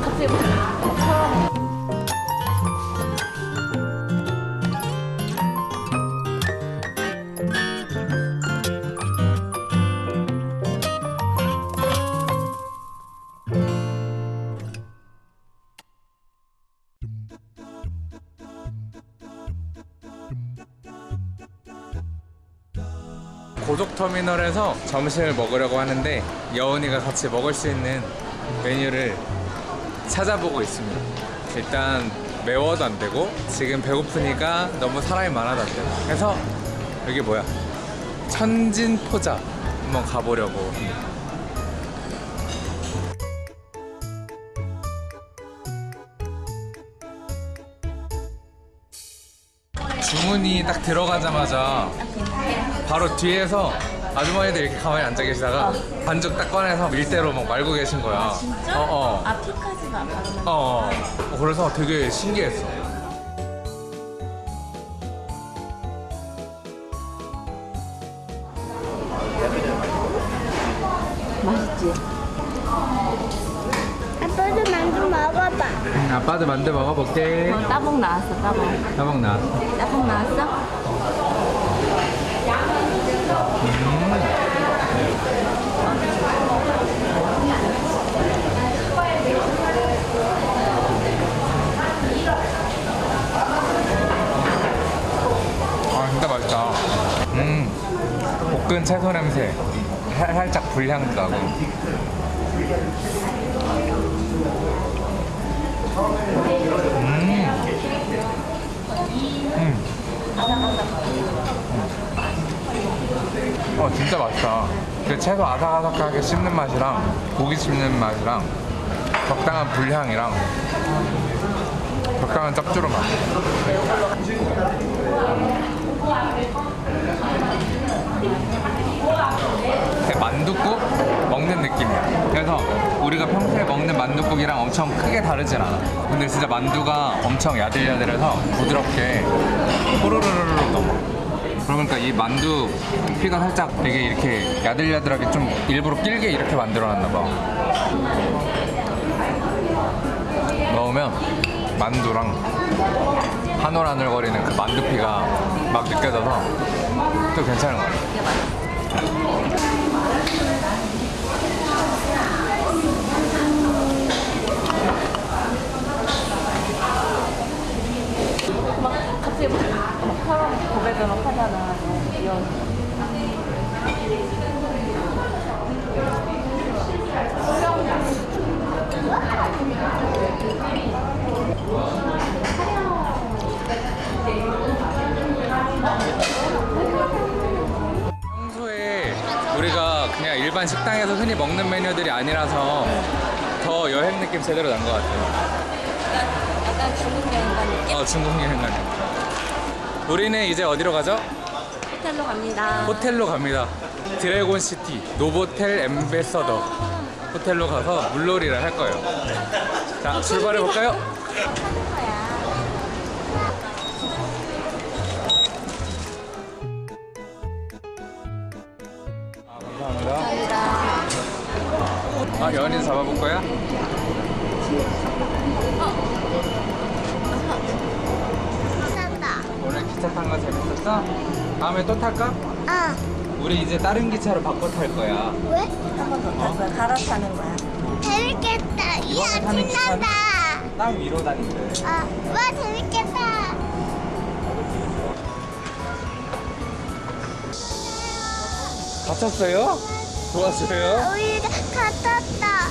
갑자 고속터미널에서 점심을 먹으려고 하는데 여운이가 같이 먹을 수 있는 메뉴를 찾아보고 있습니다. 일단 매워도 안 되고 지금 배고프니까 너무 사람이 많아도 안 되고 그래서 여기 뭐야 천진포자 한번 가보려고 합니다. 주문이 딱 들어가자마자 바로 뒤에서 아주머니들 이렇게 가만히 앉아 계시다가 반죽 딱 꺼내서 밀대로 막 말고 계신 거야. 진짜? 어, 어. 아 피카지가 바로 어, 어. 그래서 되게 신기했어. 맛있지? 아빠도 만두 먹어봐. 아빠도 만두 먹어볼게. 어, 따봉 나왔어 따봉 따봉 나왔어. 따봉 나왔어? 볶은 채소 냄새. 살- 살짝 불향도 나고. 어 진짜 맛있다. 그 채소 아삭아삭하게 씹는 맛이랑 고기 씹는 맛이랑 적당한 불향이랑 적당한 짭조름 맛. 만둣국 먹는 느낌이야. 그래서 우리가 평소에 먹는 만둣국이랑 엄청 크게 다르진 않아. 근데 진짜 만두가 엄청 야들야들해서 부드럽게 호로로로로 넘어. 그러니까 이 만두 피가 살짝 되게 이렇게 야들야들하게 좀 일부러 길게 이렇게 만들어놨나 봐. 넣으면 만두랑 한올한올거리는 그 만두피가 막 느껴져서 또 괜찮은 것 같아. 막 갑자기 막, 막 서로 고백을 막 하잖아 귀여워 일반 식당에서 흔히 먹는 메뉴들이 아니라서 더 여행 느낌 제대로 난 것 같아요. 약간 중국 여행 간 느낌? 어, 중국 여행 가는. 우리는 이제 어디로 가죠? 호텔로 갑니다 호텔로 갑니다. 드래곤 시티 노보텔 엠베서더 호텔로 가서 물놀이를 할 거예요. 자, 출발해 볼까요? 아, 감사합니다. 아, 연인 잡아볼 거야? 오늘 기차 탄 거 재밌었어? 다음에 또 탈까? 아, 우리 이제 다른 기차로 바꿔 탈 거야. 왜? 한번더 거야 갈아타는 거야 재밌겠다. 타는 기차는 신난다. 땅 위로 다닌대. 아, 와, 재밌겠다. 갇혔어요? 좋았어요? 우리가 갔었다.